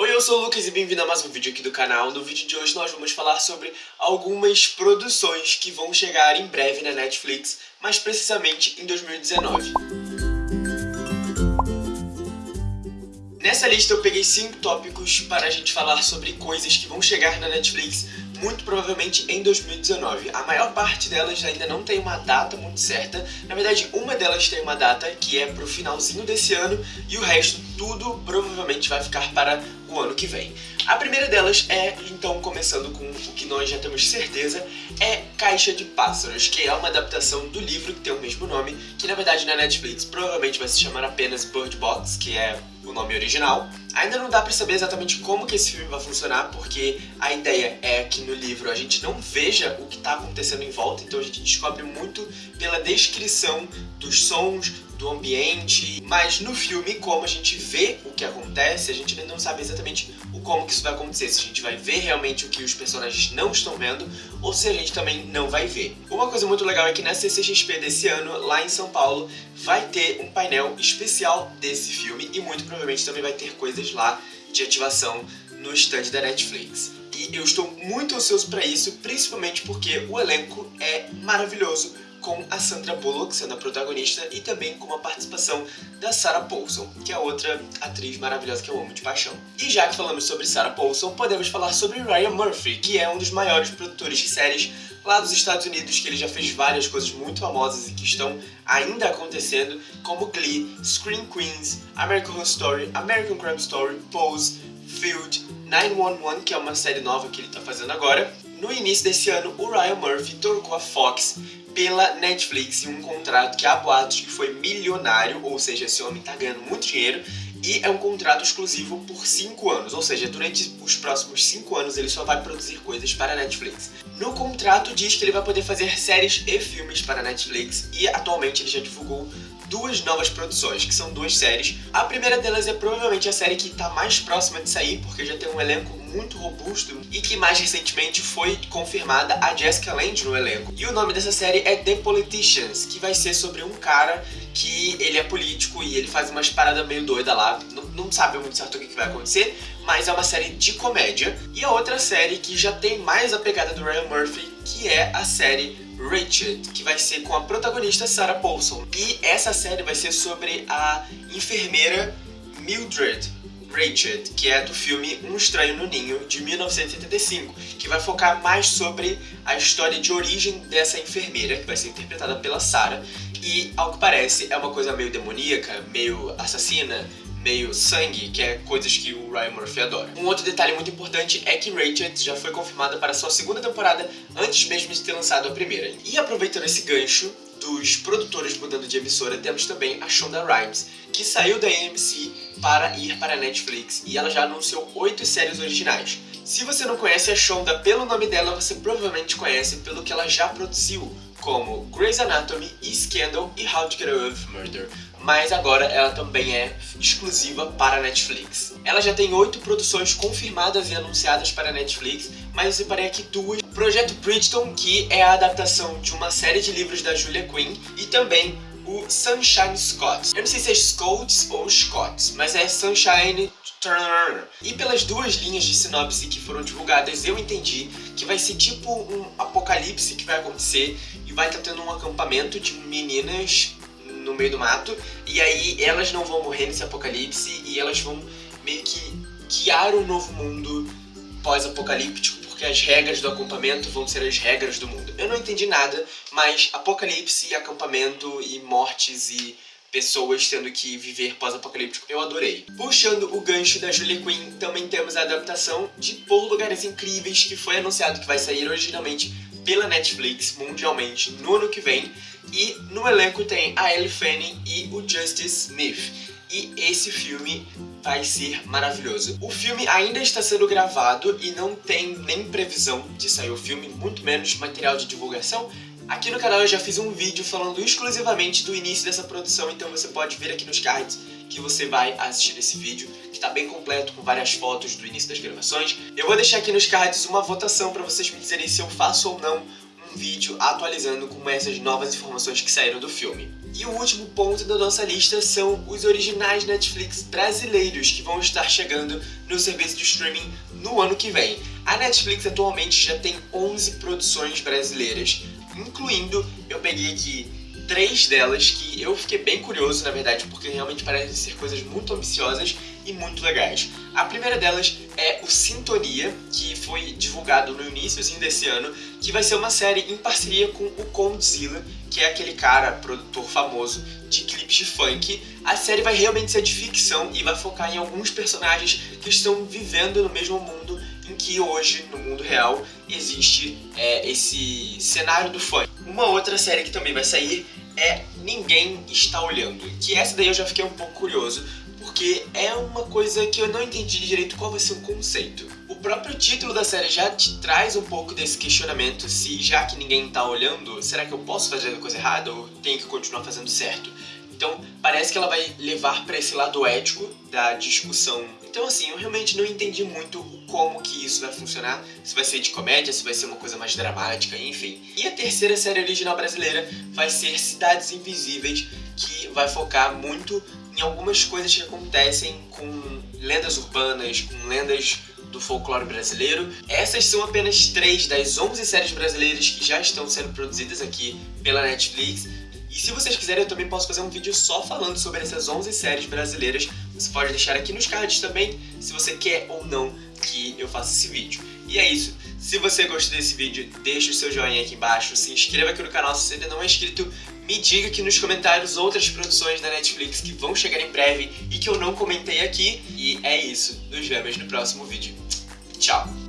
Oi, eu sou o Lucas e bem-vindo a mais um vídeo aqui do canal. No vídeo de hoje nós vamos falar sobre algumas produções que vão chegar em breve na Netflix, mais precisamente em 2019. Nessa lista eu peguei 5 tópicos para a gente falar sobre coisas que vão chegar na Netflix muito provavelmente em 2019. A maior parte delas ainda não tem uma data muito certa. Na verdade, uma delas tem uma data que é pro finalzinho desse ano e o resto tudo provavelmente vai ficar para o ano que vem. A primeira delas é, então, começando com o que nós já temos certeza, é Caixa de Pássaros, que é uma adaptação do livro que tem o mesmo nome, que na verdade na Netflix provavelmente vai se chamar apenas Bird Box, que é o nome original. Ainda não dá pra saber exatamente como que esse filme vai funcionar, porque a ideia é que no livro a gente não veja o que tá acontecendo em volta, então a gente descobre muito pela descrição dos sons, do ambiente, mas no filme, como a gente vê o que acontece, a gente ainda não sabe exatamente o como que isso vai acontecer, se a gente vai ver realmente o que os personagens não estão vendo, ou se a gente também não vai ver. Uma coisa muito legal é que na CCXP desse ano, lá em São Paulo, vai ter um painel especial desse filme, e muito provavelmente também vai ter coisas lá de ativação no stand da Netflix. E eu estou muito ansioso para isso, principalmente porque o elenco é maravilhoso, com a Sandra Bullock sendo a protagonista e também com a participação da Sarah Paulson, que é outra atriz maravilhosa que eu amo de paixão. E já que falamos sobre Sarah Paulson, podemos falar sobre Ryan Murphy, que é um dos maiores produtores de séries lá dos Estados Unidos, que ele já fez várias coisas muito famosas e que estão ainda acontecendo, como Glee, Scream Queens, American Horror Story, American Crime Story, Pose, Field, 911, que é uma série nova que ele está fazendo agora. No início desse ano, o Ryan Murphy trocou a Fox pela Netflix em um contrato que há boatos que foi milionário, ou seja, esse homem tá ganhando muito dinheiro, e é um contrato exclusivo por 5 anos, ou seja, durante os próximos 5 anos ele só vai produzir coisas para a Netflix. No contrato diz que ele vai poder fazer séries e filmes para a Netflix, e atualmente ele já divulgou duas novas produções, que são duas séries. A primeira delas é provavelmente a série que está mais próxima de sair, porque já tem um elenco muito robusto e que mais recentemente foi confirmada a Jessica Lange no elenco. E o nome dessa série é The Politicians, que vai ser sobre um cara que ele é político e ele faz umas paradas meio doidas lá, não, não sabe muito certo o que vai acontecer, mas é uma série de comédia. E a outra série que já tem mais a pegada do Ryan Murphy, que é a série Rachel, que vai ser com a protagonista Sarah Paulson. E essa série vai ser sobre a enfermeira Mildred Rachel, que é do filme Um Estranho no Ninho, de 1975, que vai focar mais sobre a história de origem dessa enfermeira, que vai ser interpretada pela Sarah, e, ao que parece, é uma coisa meio demoníaca, meio assassina, meio sangue, que é coisas que o Ryan Murphy adora. Um outro detalhe muito importante é que Rachel já foi confirmada para sua segunda temporada antes mesmo de ter lançado a primeira. E aproveitando esse gancho dos produtores mudando de emissora, temos também a Shonda Rhimes, que saiu da AMC para ir para a Netflix e ela já anunciou oito séries originais. Se você não conhece a Shonda pelo nome dela, você provavelmente conhece pelo que ela já produziu, como Grey's Anatomy, Scandal e How to Get Away with Murder, mas agora ela também é exclusiva para a Netflix. Ela já tem oito produções confirmadas e anunciadas para a Netflix, mas eu separei aqui duas. Projeto Bridgeton, que é a adaptação de uma série de livros da Julia Quinn, e também o Sunshine Scott. Eu não sei se é Scots ou Scott, mas é Sunshine Turner. E pelas duas linhas de sinopse que foram divulgadas, eu entendi que vai ser tipo um apocalipse que vai acontecer e vai estar tendo um acampamento de meninas no meio do mato, e aí elas não vão morrer nesse apocalipse e elas vão meio que guiar um novo mundo pós-apocalíptico, porque as regras do acampamento vão ser as regras do mundo. Eu não entendi nada, mas apocalipse, acampamento e mortes e pessoas tendo que viver pós-apocalíptico, eu adorei. Puxando o gancho da Julia Quinn, também temos a adaptação de Por Lugares Incríveis, que foi anunciado que vai sair originalmente pela Netflix mundialmente no ano que vem. E no elenco tem a Ellie Fanning e o Justice Smith. E esse filme vai ser maravilhoso. O filme ainda está sendo gravado e não tem nem previsão de sair o filme, muito menos material de divulgação. Aqui no canal eu já fiz um vídeo falando exclusivamente do início dessa produção, então você pode ver aqui nos cards que você vai assistir esse vídeo, que está bem completo, com várias fotos do início das gravações. Eu vou deixar aqui nos cards uma votação para vocês me dizerem se eu faço ou não um vídeo atualizando com essas novas informações que saíram do filme. E o último ponto da nossa lista são os originais Netflix brasileiros que vão estar chegando no serviço de streaming no ano que vem. A Netflix atualmente já tem 11 produções brasileiras, incluindo, eu peguei aqui três delas que eu fiquei bem curioso, na verdade, porque realmente parecem ser coisas muito ambiciosas e muito legais. A primeira delas é o Sintonia, que foi divulgado no início desse ano, que vai ser uma série em parceria com o Condzilla, que é aquele cara, produtor famoso de clipes de funk. A série vai realmente ser de ficção e vai focar em alguns personagens que estão vivendo no mesmo mundo que hoje, no mundo real, existe é, esse cenário do funk. Uma outra série que também vai sair é Ninguém Está Olhando, que essa daí eu já fiquei um pouco curioso, porque é uma coisa que eu não entendi direito qual vai ser o conceito. O próprio título da série já te traz um pouco desse questionamento se, já que ninguém tá olhando, será que eu posso fazer a coisa errada ou tenho que continuar fazendo certo? Então, parece que ela vai levar para esse lado ético da discussão. Então, assim, eu realmente não entendi muito como que isso vai funcionar, se vai ser de comédia, se vai ser uma coisa mais dramática, enfim. E a terceira série original brasileira vai ser Cidades Invisíveis, que vai focar muito em algumas coisas que acontecem com lendas urbanas, com lendas do folclore brasileiro. Essas são apenas três das 11 séries brasileiras que já estão sendo produzidas aqui pela Netflix. E se vocês quiserem, eu também posso fazer um vídeo só falando sobre essas 11 séries brasileiras. Você pode deixar aqui nos cards também, se você quer ou não que eu faça esse vídeo. E é isso. Se você gostou desse vídeo, deixa o seu joinha aqui embaixo, se inscreva aqui no canal se você ainda não é inscrito, me diga aqui nos comentários outras produções da Netflix que vão chegar em breve e que eu não comentei aqui. E é isso. Nos vemos no próximo vídeo. Tchau!